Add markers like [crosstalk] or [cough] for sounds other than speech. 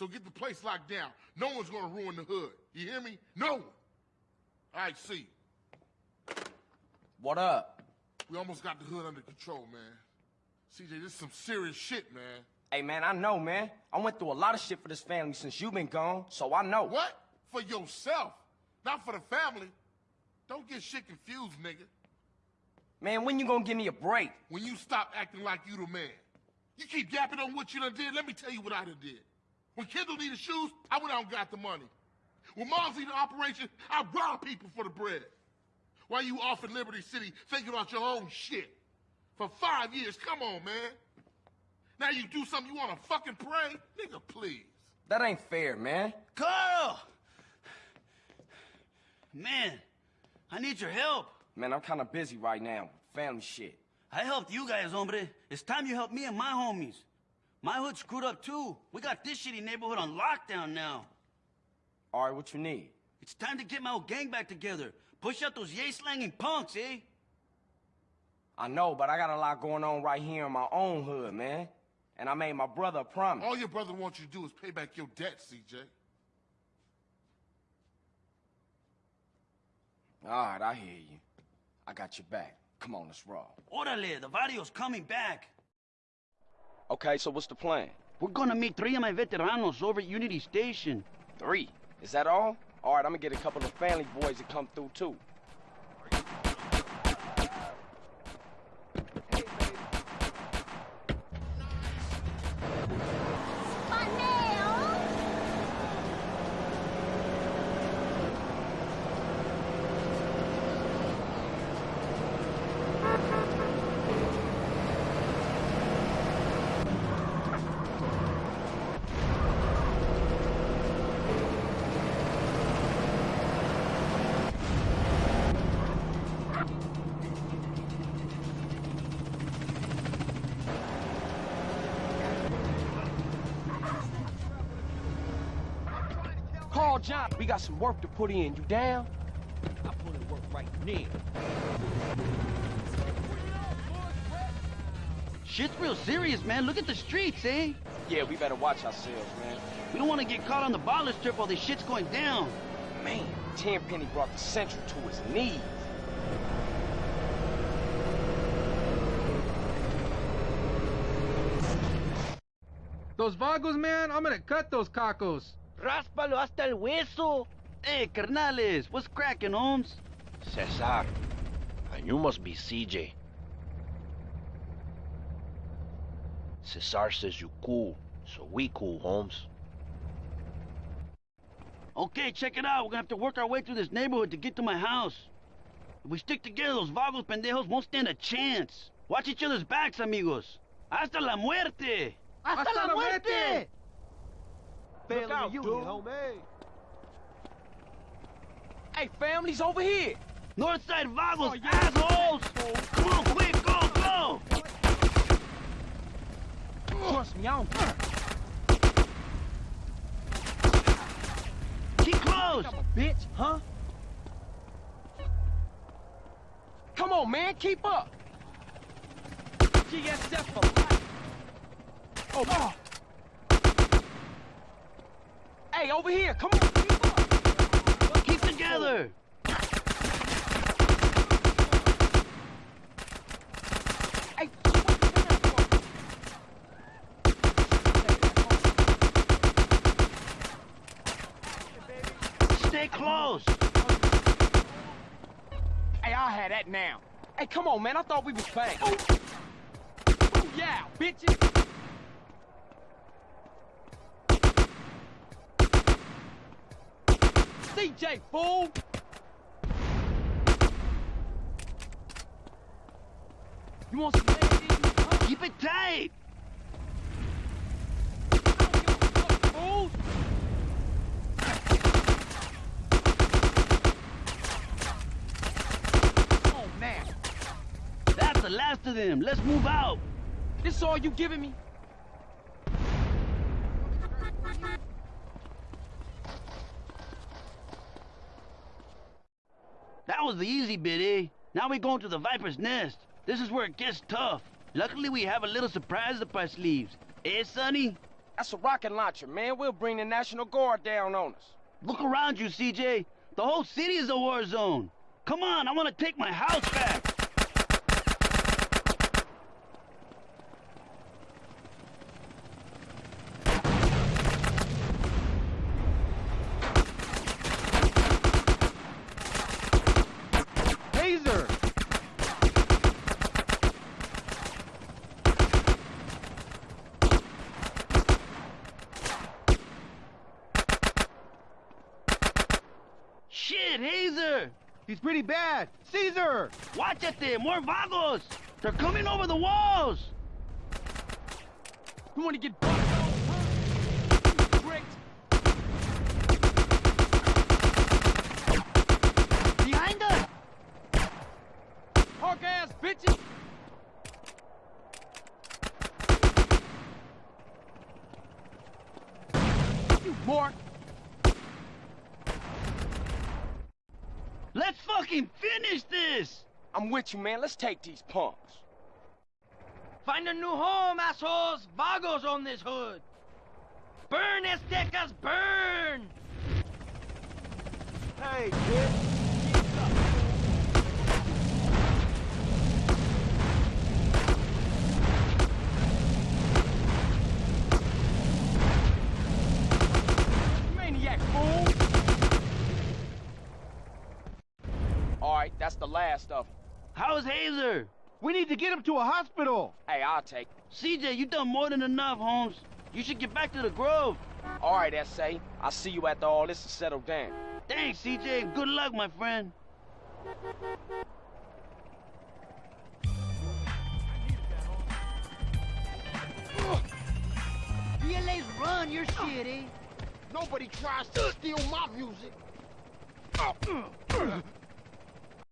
So get the place locked down. No one's gonna ruin the hood. You hear me? No one. All right, see. What up? We almost got the hood under control, man. CJ, this is some serious shit, man. Hey, man, I know, man. I went through a lot of shit for this family since you been gone, so I know. What? For yourself, not for the family. Don't get shit confused, nigga. Man, when you gonna give me a break? When you stop acting like you the man. You keep yapping on what you done did, let me tell you what I done did. When Kendl needed shoes, I went out and got the money. When Mom's needed an operation, I robbed people for the bread. While you off in Liberty City thinking about your own shit. For five years, come on, man. Now you do something you wanna fucking pray? Nigga, please. That ain't fair, man. Carl! Man, I need your help. Man, I'm kinda busy right now. Family shit. I helped you guys, hombre. It's time you help me and my homies. My hood screwed up too. We got this shitty neighborhood on lockdown now. All right, what you need? It's time to get my old gang back together. Push out those yay-slanging punks, eh? I know, but I got a lot going on right here in my own hood, man. And I made my brother a promise. All your brother wants you to do is pay back your debt, CJ. All right, I hear you. I got your back. Come on, let's roll. Orale, the video's coming back. Okay, so what's the plan? We're gonna meet three of my veteranos over at Unity Station. Three. Is that all? All right, I'm gonna get a couple of family boys to come through, too. Call John. We got some work to put in. You down? I put in work right now. Shit's real serious, man. Look at the streets, eh? Yeah, we better watch ourselves, man. We don't want to get caught on the baller strip while this shit's going down. Man, Tenpenny brought the Central to his knees. Those vagos, man, I'm gonna cut those cacos. Ráspalo hasta el hueso. Hey, carnales, what's cracking, Holmes? Cesar, and you must be CJ. Cesar says you cool, so we cool, Holmes. Okay, check it out. We're gonna have to work our way through this neighborhood to get to my house. If we stick together, those vagos pendejos won't stand a chance. Watch each other's backs, amigos. Hasta la muerte! Hasta la muerte! Look out, dude. Hey, family's over here. Northside vagos, oh, assholes! Come on, quick, go, go! Trust me, I don't care. Keep close! Bitch, huh? Come on, man, keep up. GSF for life. Oh, oh. Hey, over here, come on, keep together! Hey, what you doing for? Stay close! Hey, I'll have that now. Hey, come on, man, I thought we was. Oh. Oh, yeah, bitches. CJ, fool! You want some huh? Keep it tight! I don't give a fuck, fool! Oh, Come on. That's the last of them. Let's move out. This all you giving me? That was the easy bit, eh? Now we're going to the Viper's Nest. This is where it gets tough. Luckily, we have a little surprise up our sleeves. Eh, Sonny? That's a rocket launcher, man. We'll bring the National Guard down on us. Look around you, CJ. The whole city is a war zone. Come on, I want to take my house back. Shit, Hazer! He's pretty bad. Cesar! Watch it more vagos! They're coming over the walls! You want to get Great. Behind us! Ass bitches! You mark! Let's fucking finish this! I'm with you, man. Let's take these punks. Find a new home, assholes! Vagos on this hood! Burn, Aztecas, burn! Hey, kid. The last of them. How's Hazer? We need to get him to a hospital! Hey, I'll take. CJ, you done more than enough, Holmes. You should get back to the Grove. All right, S.A. I'll see you after all this is settled down. Thanks, CJ. Good luck, my friend. VLA's run, you're shitty. Eh? Nobody tries to steal my music. [clears throat]